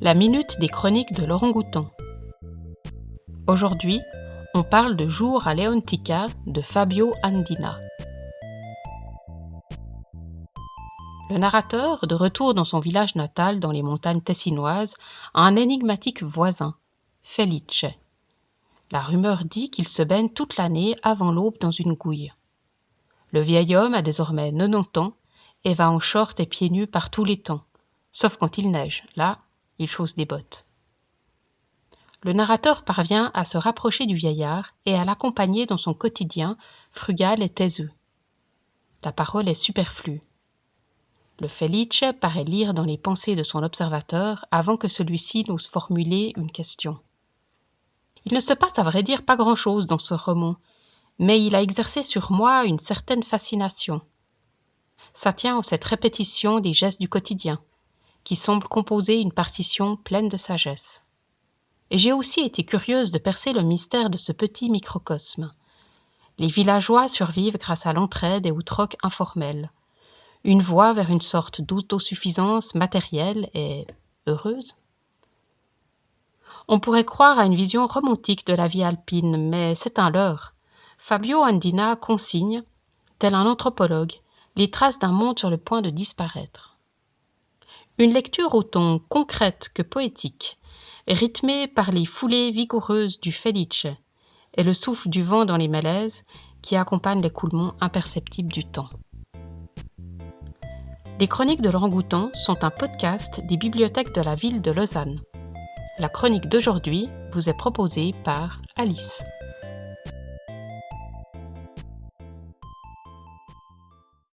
La minute des chroniques de Laurent Goutan. Aujourd'hui, on parle de Jour à Leontica de Fabio Andina. Le narrateur, de retour dans son village natal dans les montagnes tessinoises, a un énigmatique voisin, Felice. La rumeur dit qu'il se baigne toute l'année avant l'aube dans une gouille. Le vieil homme a désormais 90 ans et va en short et pieds nus par tous les temps, sauf quand il neige. Là, il chausse des bottes. Le narrateur parvient à se rapprocher du vieillard et à l'accompagner dans son quotidien frugal et taiseux. La parole est superflue. Le Felice paraît lire dans les pensées de son observateur avant que celui-ci n'ose formuler une question. Il ne se passe à vrai dire pas grand-chose dans ce roman, mais il a exercé sur moi une certaine fascination. Ça tient en cette répétition des gestes du quotidien, qui semble composer une partition pleine de sagesse. Et j'ai aussi été curieuse de percer le mystère de ce petit microcosme. Les villageois survivent grâce à l'entraide et au troc informel. Une voie vers une sorte d'autosuffisance matérielle et heureuse. On pourrait croire à une vision romantique de la vie alpine, mais c'est un leurre. Fabio Andina consigne, tel un anthropologue, les traces d'un monde sur le point de disparaître. Une lecture autant concrète que poétique, rythmée par les foulées vigoureuses du Felice et le souffle du vent dans les malaises qui accompagnent l'écoulement imperceptible du temps. Les chroniques de Laurent Goutan sont un podcast des bibliothèques de la ville de Lausanne. La chronique d'aujourd'hui vous est proposée par Alice.